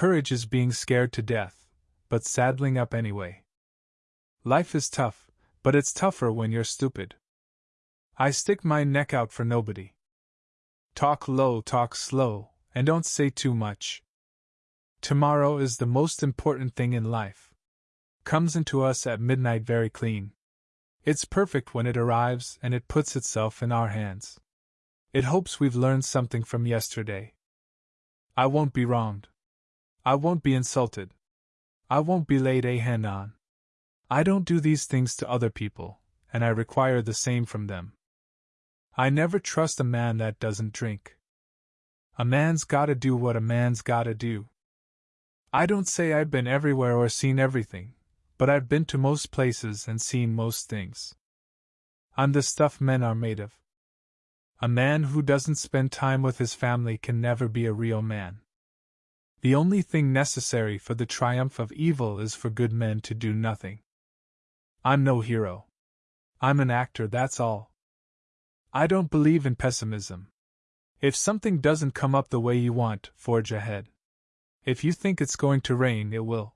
Courage is being scared to death, but saddling up anyway. Life is tough, but it's tougher when you're stupid. I stick my neck out for nobody. Talk low, talk slow, and don't say too much. Tomorrow is the most important thing in life. Comes into us at midnight very clean. It's perfect when it arrives and it puts itself in our hands. It hopes we've learned something from yesterday. I won't be wronged. I won't be insulted. I won't be laid a hand on. I don't do these things to other people, and I require the same from them. I never trust a man that doesn't drink. A man's gotta do what a man's gotta do. I don't say I've been everywhere or seen everything, but I've been to most places and seen most things. I'm the stuff men are made of. A man who doesn't spend time with his family can never be a real man. The only thing necessary for the triumph of evil is for good men to do nothing. I'm no hero. I'm an actor, that's all. I don't believe in pessimism. If something doesn't come up the way you want, forge ahead. If you think it's going to rain, it will.